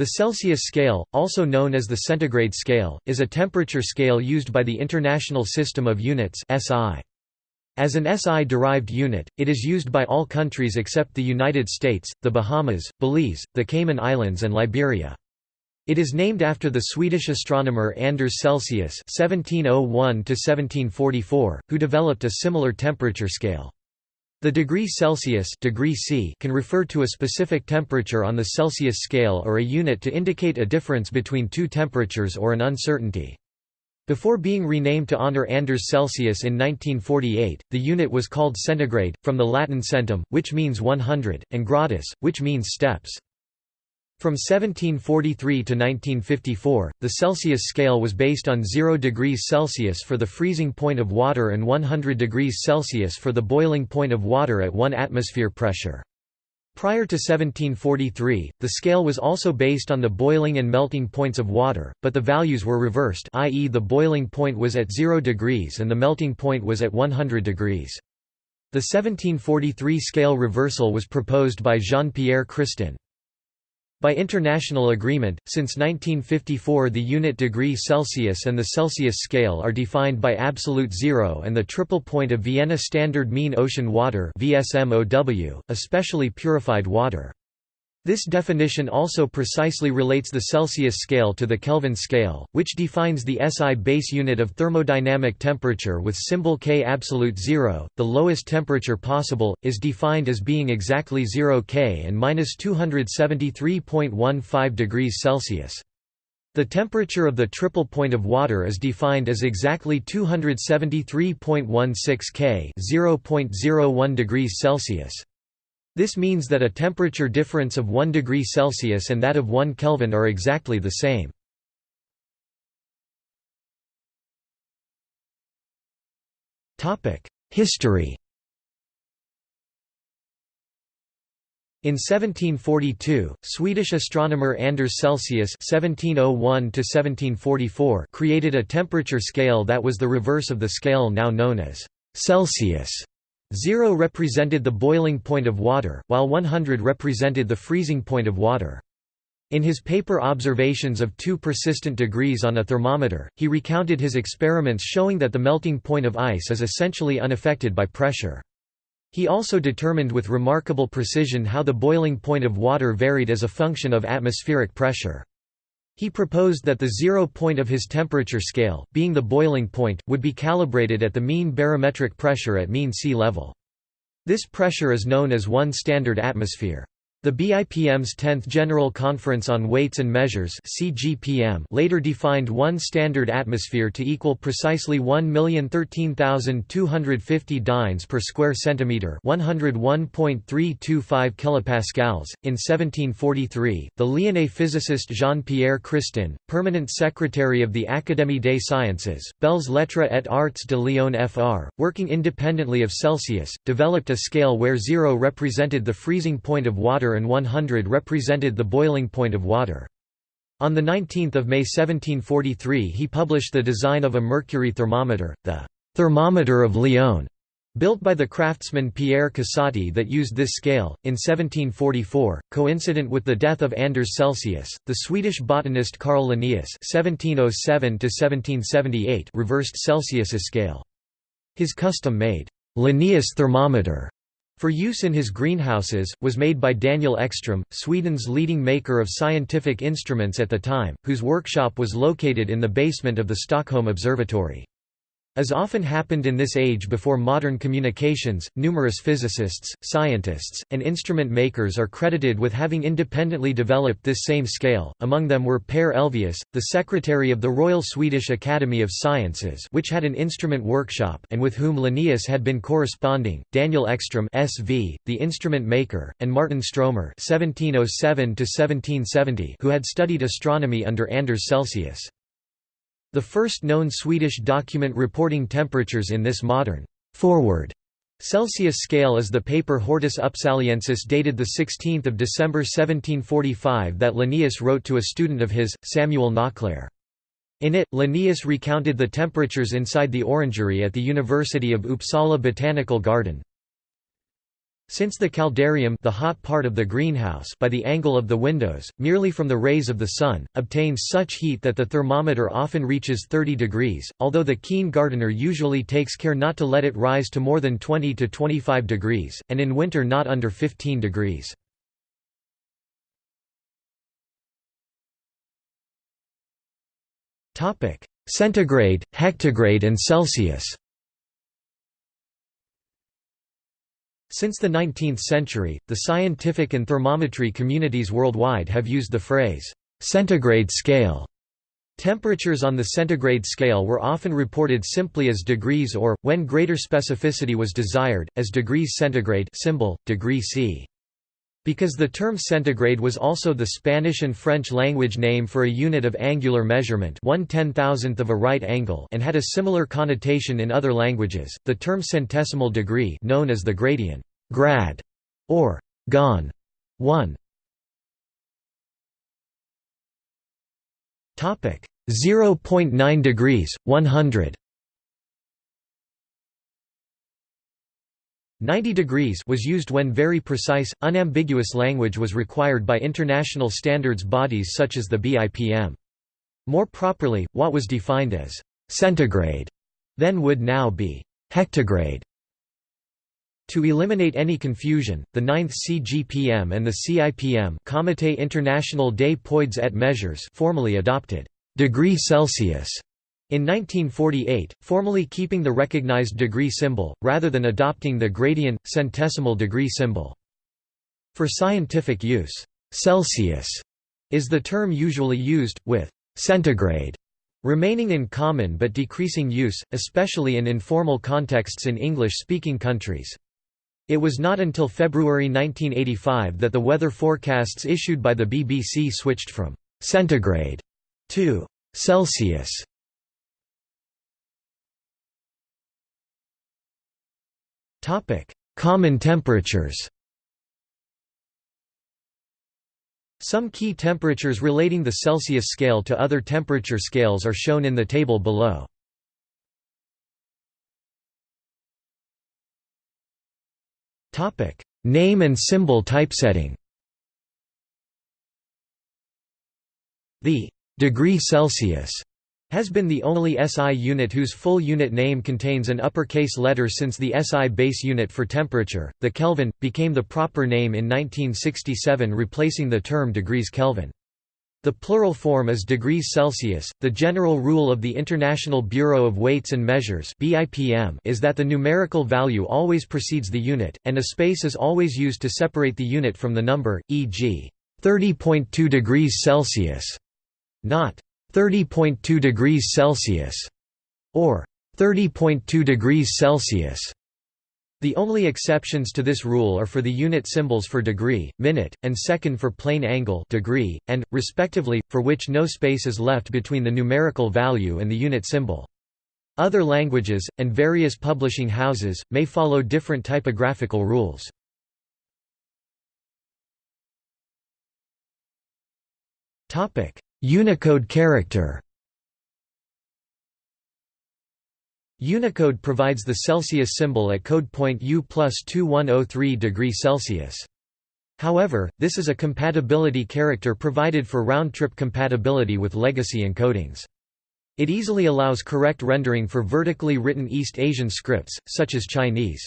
The Celsius scale, also known as the centigrade scale, is a temperature scale used by the International System of Units (SI). As an SI-derived unit, it is used by all countries except the United States, the Bahamas, Belize, the Cayman Islands and Liberia. It is named after the Swedish astronomer Anders Celsius (1701–1744), who developed a similar temperature scale. The degree Celsius degree C can refer to a specific temperature on the Celsius scale or a unit to indicate a difference between two temperatures or an uncertainty. Before being renamed to honor Anders Celsius in 1948, the unit was called centigrade, from the Latin centum, which means 100, and gradus, which means steps. From 1743 to 1954, the Celsius scale was based on 0 degrees Celsius for the freezing point of water and 100 degrees Celsius for the boiling point of water at 1 atmosphere pressure. Prior to 1743, the scale was also based on the boiling and melting points of water, but the values were reversed i.e. the boiling point was at 0 degrees and the melting point was at 100 degrees. The 1743 scale reversal was proposed by Jean-Pierre Christin. By international agreement, since 1954 the unit degree Celsius and the Celsius scale are defined by absolute zero and the triple point of Vienna Standard Mean Ocean Water especially purified water. This definition also precisely relates the Celsius scale to the Kelvin scale, which defines the SI base unit of thermodynamic temperature with symbol K absolute zero. The lowest temperature possible is defined as being exactly 0 K and minus 273.15 degrees Celsius. The temperature of the triple point of water is defined as exactly 273.16 K, 0.01 degrees Celsius. This means that a temperature difference of 1 degree Celsius and that of 1 Kelvin are exactly the same. History In 1742, Swedish astronomer Anders Celsius (1701–1744) created a temperature scale that was the reverse of the scale now known as Celsius. Zero represented the boiling point of water, while 100 represented the freezing point of water. In his paper Observations of Two Persistent Degrees on a Thermometer, he recounted his experiments showing that the melting point of ice is essentially unaffected by pressure. He also determined with remarkable precision how the boiling point of water varied as a function of atmospheric pressure. He proposed that the zero point of his temperature scale, being the boiling point, would be calibrated at the mean barometric pressure at mean sea level. This pressure is known as 1 standard atmosphere. The BIPM's 10th General Conference on Weights and Measures (CGPM) later defined one standard atmosphere to equal precisely 1,013,250 dynes per square centimeter, 101.325 kilopascals. In 1743, the Lyonnais physicist Jean-Pierre Christin, permanent secretary of the Académie des Sciences, Belles Lettres et Arts de Lyon FR, working independently of Celsius, developed a scale where zero represented the freezing point of water and 100 represented the boiling point of water. On 19 May 1743 he published the design of a mercury thermometer, the «thermometer of Lyon», built by the craftsman Pierre Casati that used this scale. In 1744, coincident with the death of Anders Celsius, the Swedish botanist Carl Linnaeus (1707–1778) reversed Celsius's scale. His custom-made Linnaeus thermometer for use in his greenhouses, was made by Daniel Ekström, Sweden's leading maker of scientific instruments at the time, whose workshop was located in the basement of the Stockholm Observatory. As often happened in this age before modern communications, numerous physicists, scientists, and instrument makers are credited with having independently developed this same scale, among them were Per Elvius, the secretary of the Royal Swedish Academy of Sciences which had an instrument workshop and with whom Linnaeus had been corresponding, Daniel Ekström SV, the instrument maker, and Martin Stromer (1707–1770), who had studied astronomy under Anders Celsius. The first known Swedish document reporting temperatures in this modern forward Celsius scale is the paper Hortus Upsaliensis dated 16 December 1745 that Linnaeus wrote to a student of his, Samuel Nauclér. In it, Linnaeus recounted the temperatures inside the orangery at the University of Uppsala Botanical Garden. Since the caldarium the hot part of the greenhouse by the angle of the windows, merely from the rays of the sun, obtains such heat that the thermometer often reaches 30 degrees, although the keen gardener usually takes care not to let it rise to more than 20 to 25 degrees, and in winter not under 15 degrees. Centigrade, hectograde and Celsius Since the 19th century, the scientific and thermometry communities worldwide have used the phrase, centigrade scale. Temperatures on the centigrade scale were often reported simply as degrees or, when greater specificity was desired, as degrees centigrade symbol, degree C. Because the term centigrade was also the Spanish and French language name for a unit of angular measurement one ten-thousandth of a right angle and had a similar connotation in other languages, the term centesimal degree known as the gradian grad, or gon 1 0.9 degrees, 100 90 degrees was used when very precise, unambiguous language was required by international standards bodies such as the BIPM. More properly, what was defined as centigrade then would now be hectograde. To eliminate any confusion, the 9th CGPM and the CIPM Comité International des Poids et Mesures formally adopted degree Celsius in 1948, formally keeping the recognized degree symbol, rather than adopting the gradian, centesimal degree symbol. For scientific use, Celsius is the term usually used, with centigrade remaining in common but decreasing use, especially in informal contexts in English-speaking countries. It was not until February 1985 that the weather forecasts issued by the BBC switched from «centigrade» to «Celsius» Topic: Common temperatures. Some key temperatures relating the Celsius scale to other temperature scales are shown in the table below. Topic: Name and symbol typesetting. The degree Celsius has been the only SI unit whose full unit name contains an uppercase letter since the SI base unit for temperature, the Kelvin, became the proper name in 1967 replacing the term degrees Kelvin. The plural form is degrees Celsius. The general rule of the International Bureau of Weights and Measures (BIPM) is that the numerical value always precedes the unit, and a space is always used to separate the unit from the number, e.g., 30.2 degrees Celsius, not 30.2 degrees Celsius, or 30.2 degrees Celsius. The only exceptions to this rule are for the unit symbols for degree, minute, and second for plane angle degree, and, respectively, for which no space is left between the numerical value and the unit symbol. Other languages, and various publishing houses, may follow different typographical rules. Unicode character Unicode provides the Celsius symbol at code point U plus 2103 degree Celsius. However, this is a compatibility character provided for round-trip compatibility with legacy encodings. It easily allows correct rendering for vertically written East Asian scripts, such as Chinese.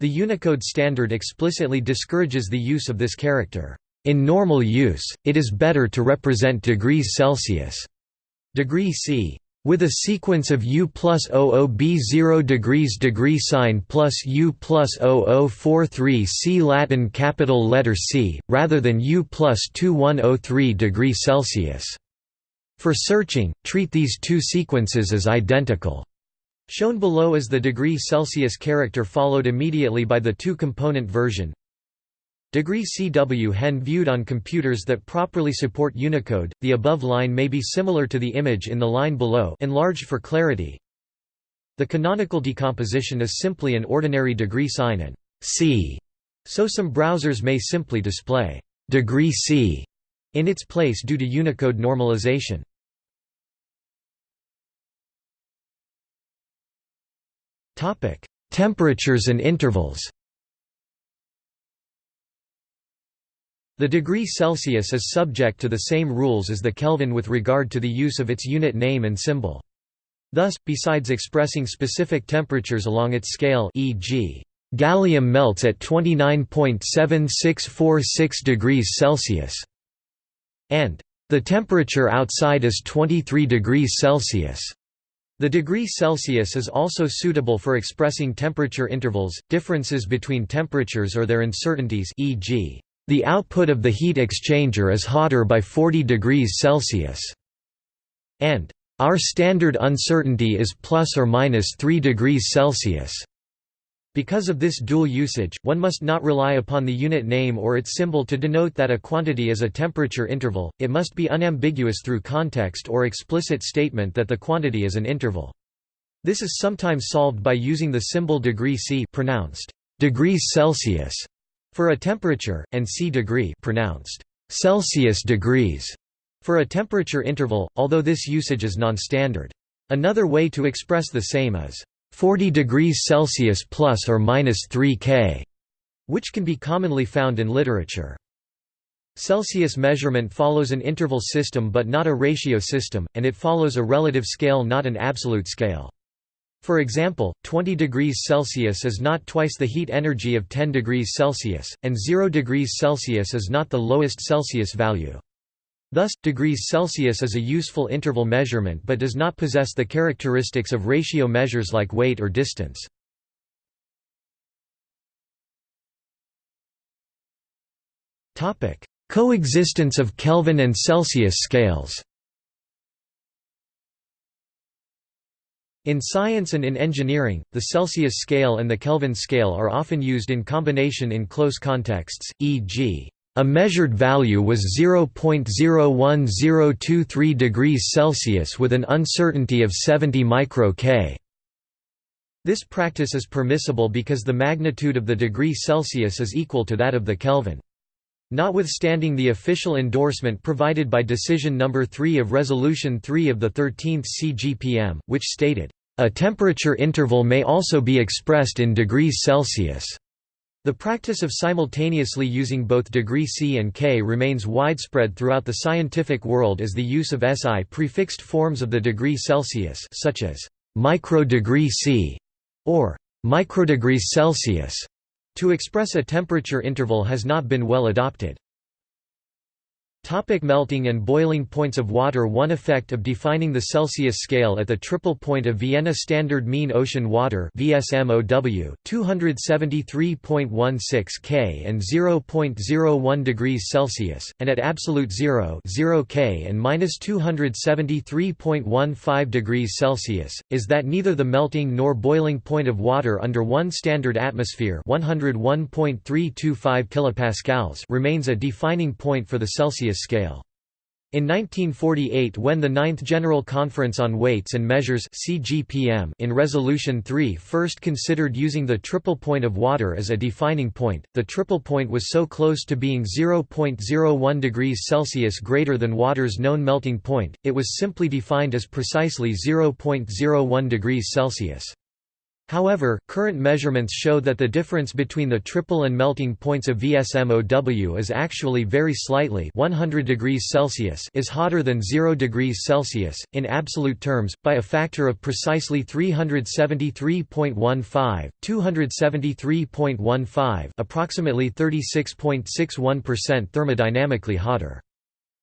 The Unicode standard explicitly discourages the use of this character. In normal use, it is better to represent degrees Celsius degree C with a sequence of U plus 00B 0 degrees degree sign plus U plus 0043 C Latin capital letter C, rather than U plus 2103 degree Celsius. For searching, treat these two sequences as identical. Shown below is the degree Celsius character followed immediately by the two-component version, Degree CW hen viewed on computers that properly support Unicode, the above line may be similar to the image in the line below enlarged for clarity. The canonical decomposition is simply an ordinary degree sign and C, so some browsers may simply display degree C in its place due to Unicode normalization. Temperatures and intervals The degree Celsius is subject to the same rules as the Kelvin with regard to the use of its unit name and symbol. Thus, besides expressing specific temperatures along its scale e.g. gallium melts at 29.7646 degrees Celsius, and the temperature outside is 23 degrees Celsius. The degree Celsius is also suitable for expressing temperature intervals, differences between temperatures or their uncertainties e.g. The output of the heat exchanger is hotter by 40 degrees Celsius, and our standard uncertainty is plus or minus 3 degrees Celsius. Because of this dual usage, one must not rely upon the unit name or its symbol to denote that a quantity is a temperature interval, it must be unambiguous through context or explicit statement that the quantity is an interval. This is sometimes solved by using the symbol degree C pronounced degrees Celsius for a temperature, and C degree pronounced Celsius degrees for a temperature interval, although this usage is non-standard. Another way to express the same is 40 degrees Celsius plus or minus 3 K, which can be commonly found in literature. Celsius measurement follows an interval system but not a ratio system, and it follows a relative scale not an absolute scale. For example, 20 degrees Celsius is not twice the heat energy of 10 degrees Celsius, and 0 degrees Celsius is not the lowest Celsius value. Thus, degrees Celsius is a useful interval measurement but does not possess the characteristics of ratio measures like weight or distance. Coexistence of Kelvin and Celsius scales In science and in engineering, the Celsius scale and the Kelvin scale are often used in combination in close contexts, e.g. A measured value was 0.01023 degrees Celsius with an uncertainty of 70 micro K. This practice is permissible because the magnitude of the degree Celsius is equal to that of the Kelvin. Notwithstanding the official endorsement provided by Decision No. 3 of Resolution 3 of the 13th CGPM, which stated, "...a temperature interval may also be expressed in degrees Celsius." The practice of simultaneously using both degree C and K remains widespread throughout the scientific world as the use of SI prefixed forms of the degree Celsius such as microdegree C or microdegrees Celsius to express a temperature interval has not been well adopted. Topic melting and boiling points of water One effect of defining the Celsius scale at the triple point of Vienna Standard Mean Ocean Water VSMOW, 273.16 K and 0.01 degrees Celsius, and at absolute 0, 0 K and minus 273.15 degrees Celsius, is that neither the melting nor boiling point of water under one standard atmosphere 101.325 kilopascals remains a defining point for the Celsius scale. In 1948 when the Ninth General Conference on Weights and Measures CGPM in Resolution 3 first considered using the triple point of water as a defining point, the triple point was so close to being 0.01 degrees Celsius greater than water's known melting point, it was simply defined as precisely 0.01 degrees Celsius. However, current measurements show that the difference between the triple and melting points of VSMOW is actually very slightly 100 degrees Celsius is hotter than 0 degrees Celsius, in absolute terms, by a factor of precisely 373.15, 273.15 approximately 36.61% thermodynamically hotter.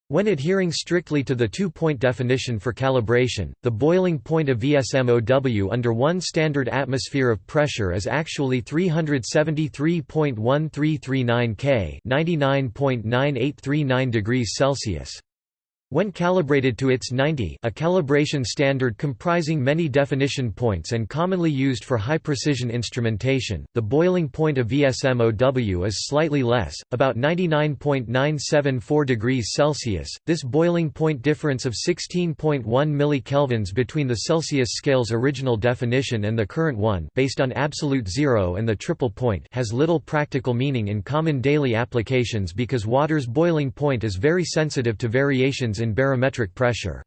When adhering strictly to the two-point definition for calibration, the boiling point of VSMOW under one standard atmosphere of pressure is actually 373.1339 K 99.9839 degrees Celsius. When calibrated to ITS-90 a calibration standard comprising many definition points and commonly used for high-precision instrumentation, the boiling point of VSMOW is slightly less, about 99.974 degrees Celsius. This boiling point difference of 16.1 millikelvins between the Celsius scale's original definition and the current one based on absolute zero and the triple point has little practical meaning in common daily applications because water's boiling point is very sensitive to variations in barometric pressure.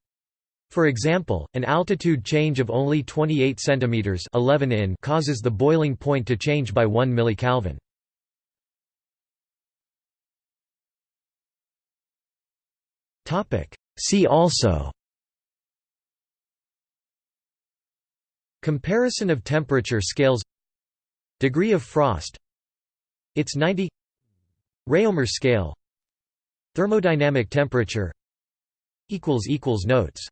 For example, an altitude change of only 28 cm 11 in causes the boiling point to change by 1 mK. See also Comparison of temperature scales Degree of frost It's 90 Rømer scale Thermodynamic temperature Notes.